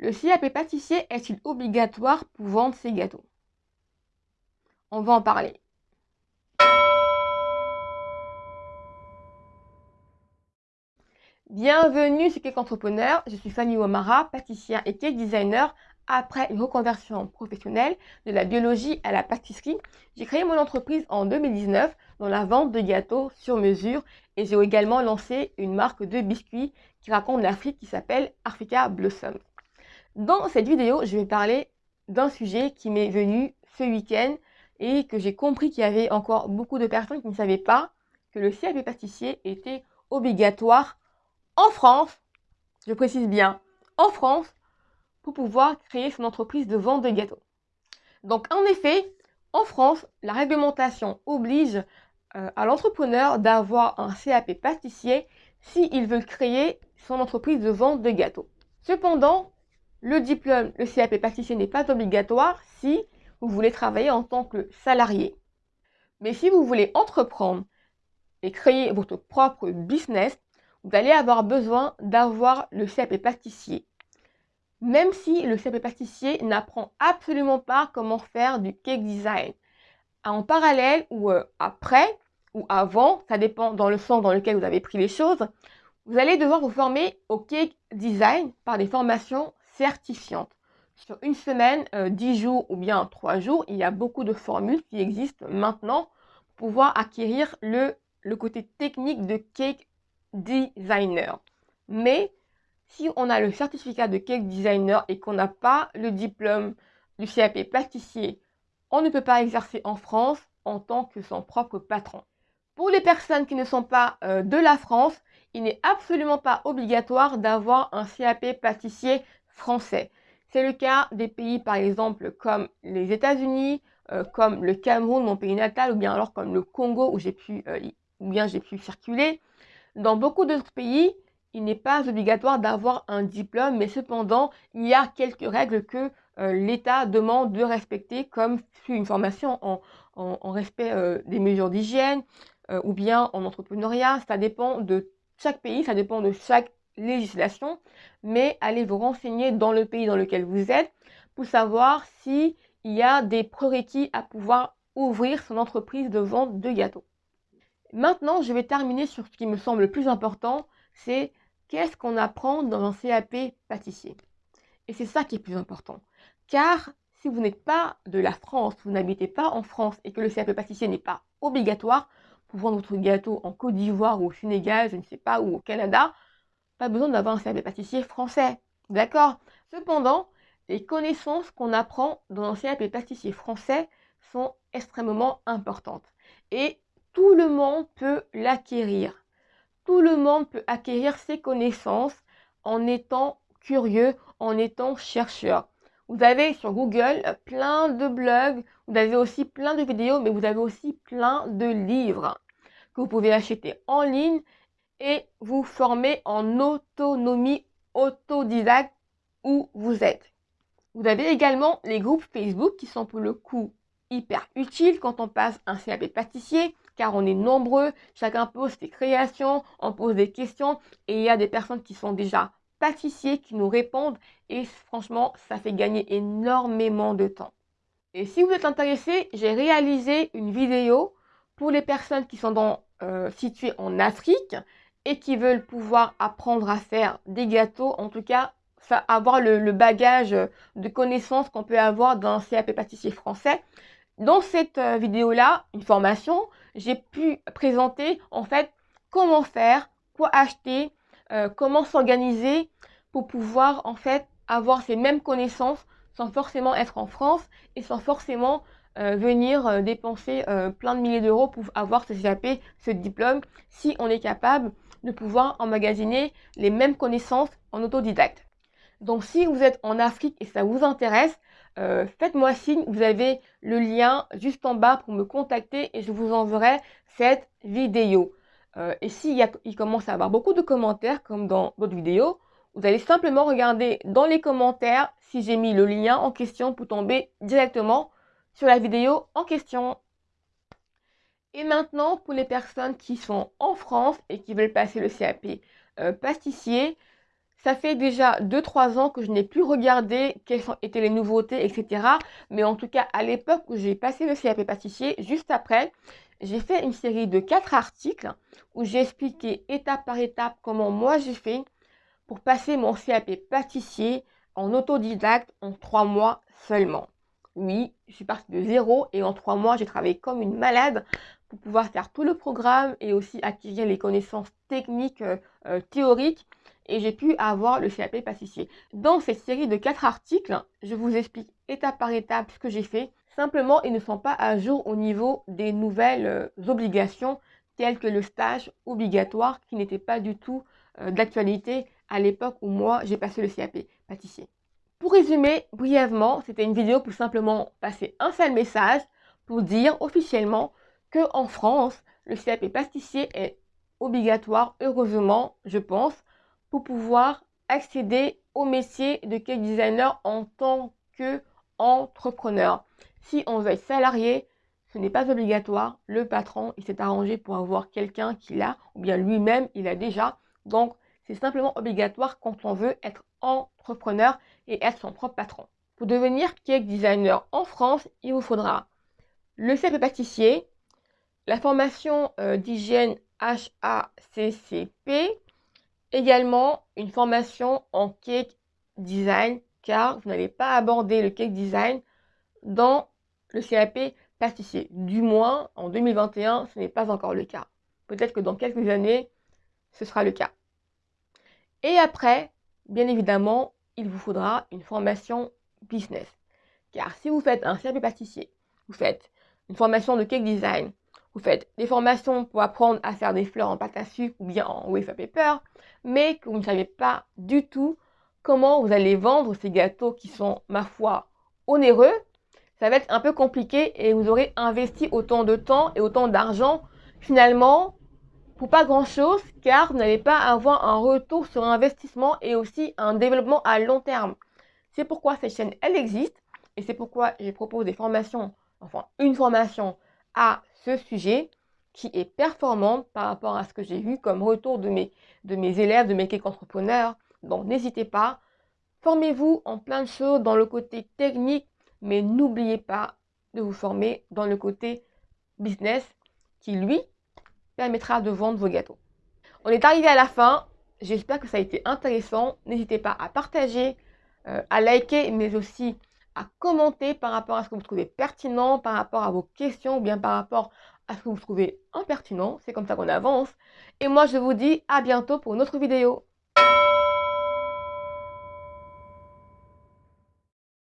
Le CAP pâtissier est-il obligatoire pour vendre ses gâteaux On va en parler. Bienvenue sur Cake Entrepreneur, je suis Fanny Omara, pâtissière et cake designer. Après une reconversion professionnelle de la biologie à la pâtisserie, j'ai créé mon entreprise en 2019 dans la vente de gâteaux sur mesure et j'ai également lancé une marque de biscuits qui raconte l'Afrique qui s'appelle Africa Blossom. Dans cette vidéo, je vais parler d'un sujet qui m'est venu ce week-end et que j'ai compris qu'il y avait encore beaucoup de personnes qui ne savaient pas que le CAP pâtissier était obligatoire en France, je précise bien, en France, pour pouvoir créer son entreprise de vente de gâteaux. Donc en effet, en France, la réglementation oblige euh, à l'entrepreneur d'avoir un CAP pâtissier s'il veut créer son entreprise de vente de gâteaux. Cependant, le diplôme, le CAP pâtissier n'est pas obligatoire si vous voulez travailler en tant que salarié. Mais si vous voulez entreprendre et créer votre propre business, vous allez avoir besoin d'avoir le CAP pâtissier. Même si le CAP pâtissier n'apprend absolument pas comment faire du cake design. En parallèle ou euh, après ou avant, ça dépend dans le sens dans lequel vous avez pris les choses, vous allez devoir vous former au cake design par des formations certifiantes. Sur une semaine, euh, dix 10 jours ou bien 3 jours, il y a beaucoup de formules qui existent maintenant pour pouvoir acquérir le, le côté technique de cake designer. Mais si on a le certificat de cake designer et qu'on n'a pas le diplôme du CAP pâtissier, on ne peut pas exercer en France en tant que son propre patron. Pour les personnes qui ne sont pas euh, de la France, il n'est absolument pas obligatoire d'avoir un CAP pâtissier français. C'est le cas des pays par exemple comme les États-Unis, euh, comme le Cameroun, mon pays natal, ou bien alors comme le Congo où j'ai pu, euh, pu circuler. Dans beaucoup d'autres pays, il n'est pas obligatoire d'avoir un diplôme, mais cependant, il y a quelques règles que euh, l'État demande de respecter, comme une formation en, respect euh, des mesures d'hygiène ou bien en entrepreneuriat. Ça dépend de chaque pays, ça dépend de chaque législation, mais allez vous renseigner dans le pays dans lequel vous êtes pour savoir s'il y a des prérequis à pouvoir ouvrir son entreprise de vente de gâteaux. Maintenant, je vais terminer sur ce qui me semble le plus important, c'est qu'est-ce qu'on apprend dans un CAP pâtissier? Et c'est ça qui est plus important. Car si vous n'êtes pas de la France, vous n'habitez pas en France et que le CAP pâtissier n'est pas obligatoire pour vendre votre gâteau en Côte d'Ivoire ou au Sénégal, je ne sais pas, ou au Canada, pas besoin d'avoir un CAP pâtissier français. D'accord? Cependant, les connaissances qu'on apprend dans un CAP pâtissier français sont extrêmement importantes. Et tout le monde peut l'acquérir. Tout le monde peut acquérir ces connaissances en étant curieux, en étant chercheur. Vous avez sur Google plein de blogs, vous avez aussi plein de vidéos, mais vous avez aussi plein de livres que vous pouvez acheter en ligne et vous former en autonomie autodidacte où vous êtes. Vous avez également les groupes Facebook qui sont pour le coup hyper utiles quand on passe un CAP pâtissier car on est nombreux, chacun pose ses créations, on pose des questions et il y a des personnes qui sont déjà pâtissiers qui nous répondent et franchement, ça fait gagner énormément de temps. Et si vous êtes intéressé, j'ai réalisé une vidéo pour les personnes qui sont dans, euh, situées en Afrique et qui veulent pouvoir apprendre à faire des gâteaux, en tout cas avoir le, bagage de connaissances qu'on peut avoir dans un CAP pâtissier français. Dans cette euh, vidéo-là, une formation, j'ai pu présenter en fait comment faire, quoi acheter, euh, comment s'organiser pour pouvoir en fait avoir ces mêmes connaissances sans forcément être en France et sans forcément euh, venir dépenser plein de milliers d'euros pour avoir ce CAP, ce diplôme, si on est capable de pouvoir emmagasiner les mêmes connaissances en autodidacte. Donc si vous êtes en Afrique et ça vous intéresse, euh, faites-moi signe, vous avez le lien juste en bas pour me contacter et je vous enverrai cette vidéo. Euh, et s'il il commence à avoir beaucoup de commentaires comme dans votre vidéo, vous allez simplement regarder dans les commentaires si j'ai mis le lien en question pour tomber directement sur la vidéo en question. Et maintenant, pour les personnes qui sont en France et qui veulent passer le CAP euh, Ça fait déjà 2-3 ans que je n'ai plus regardé quelles étaient les nouveautés, etc. Mais en tout cas, à l'époque où j'ai passé le CAP pâtissier, juste après, j'ai fait une série de 4 articles où j'ai expliqué étape par étape comment moi j'ai fait pour passer mon CAP pâtissier en autodidacte en 3 mois seulement. Oui, je suis partie de zéro et en 3 mois, j'ai travaillé comme une malade pour pouvoir faire tout le programme et aussi acquérir les connaissances techniques euh, euh, théoriques et j'ai pu avoir le CAP pâtissier. Dans cette série de 4 articles, je vous explique étape par étape ce que j'ai fait. Simplement, ils ne sont pas à jour au niveau des nouvelles euh, obligations telles que le stage obligatoire qui n'était pas du tout d'actualité à l'époque où moi j'ai passé le CAP pâtissier. Pour résumer brièvement, c'était une vidéo pour simplement passer un seul message pour dire officiellement que en France, le CAP pâtissier est obligatoire, heureusement, je pense, pour pouvoir accéder au métier de cake designer en tant qu'entrepreneur. Si on veut être salarié, ce n'est pas obligatoire. Le patron, il s'est arrangé pour avoir quelqu'un qui l'a, ou bien lui-même, il a déjà. Donc, c'est simplement obligatoire quand on veut être entrepreneur et être son propre patron. Pour devenir cake designer en France, il vous faudra le CP pâtissier, la formation euh, d'hygiène HACCP, Également, une formation en cake design, car vous n'allez pas aborder le cake design dans le CAP pâtissier. Du moins, en 2021, ce n'est pas encore le cas. Peut-être que dans quelques années, ce sera le cas. Et après, bien évidemment, il vous faudra une formation business. Car si vous faites un CAP pâtissier, vous faites une formation de cake design, vous faites des formations pour apprendre à faire des fleurs en pâte à sucre ou bien en wafer paper, mais que vous ne savez pas du tout comment vous allez vendre ces gâteaux qui sont, ma foi, onéreux, ça va être un peu compliqué et vous aurez investi autant de temps et autant d'argent finalement pour pas grand chose car vous n'allez pas avoir un retour sur investissement et aussi un développement à long terme. C'est pourquoi cette chaîne elle existe et c'est pourquoi je propose des formations, enfin une formation à ce sujet qui est performante par rapport à ce que j'ai vu comme retour de mes, de mes élèves, de mes cake entrepreneurs. Donc n'hésitez pas, formez-vous en plein de choses dans le côté technique, mais n'oubliez pas de vous former dans le côté business qui, lui, permettra de vendre vos gâteaux. On est arrivé à la fin. J'espère que ça a été intéressant. N'hésitez pas à partager, euh, à liker, mais aussi à commenter par rapport à ce que vous trouvez pertinent, par rapport à vos questions ou bien par rapport à ce que vous trouvez impertinent. C'est comme ça qu'on avance. Et moi, je vous dis à bientôt pour une autre vidéo.